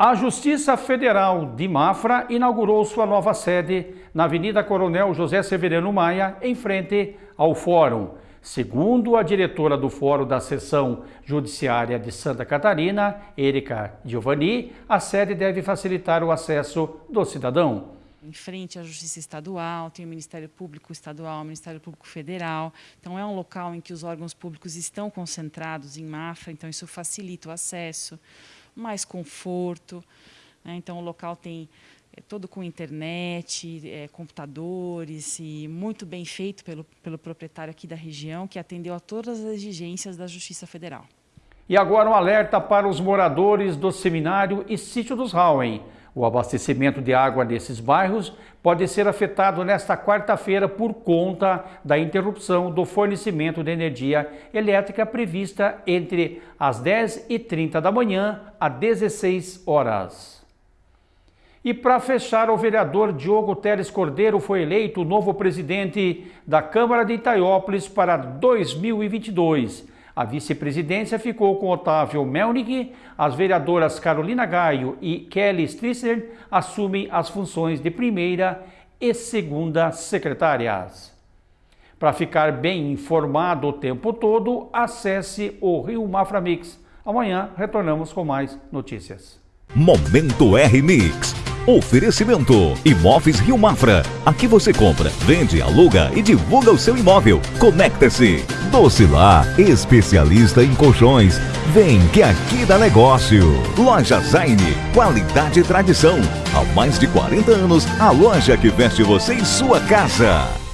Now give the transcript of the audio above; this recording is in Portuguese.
A Justiça Federal de Mafra inaugurou sua nova sede na Avenida Coronel José Severino Maia, em frente ao Fórum. Segundo a diretora do Fórum da Seção Judiciária de Santa Catarina, Erika Giovanni, a sede deve facilitar o acesso do cidadão. Em frente à Justiça Estadual, tem o Ministério Público Estadual, o Ministério Público Federal. Então, é um local em que os órgãos públicos estão concentrados em Mafra, então isso facilita o acesso mais conforto. Né? Então, o local tem é, todo com internet, é, computadores e muito bem feito pelo, pelo proprietário aqui da região, que atendeu a todas as exigências da Justiça Federal. E agora um alerta para os moradores do Seminário e Sítio dos Rauen. O abastecimento de água nesses bairros pode ser afetado nesta quarta-feira por conta da interrupção do fornecimento de energia elétrica prevista entre as 10h30 da manhã às 16 horas. E para fechar, o vereador Diogo Teles Cordeiro foi eleito o novo presidente da Câmara de Itaiópolis para 2022 a vice-presidência ficou com Otávio Melnick, as vereadoras Carolina Gaio e Kelly Strisser assumem as funções de primeira e segunda secretárias. Para ficar bem informado o tempo todo, acesse o Rio Mafra Mix. Amanhã retornamos com mais notícias. Momento R Mix. Oferecimento: Imóveis Rio Mafra. Aqui você compra, vende, aluga e divulga o seu imóvel. Conecta-se. Docilar, especialista em colchões. Vem que aqui dá negócio. Loja Zaine, qualidade e tradição. Há mais de 40 anos, a loja que veste você em sua casa.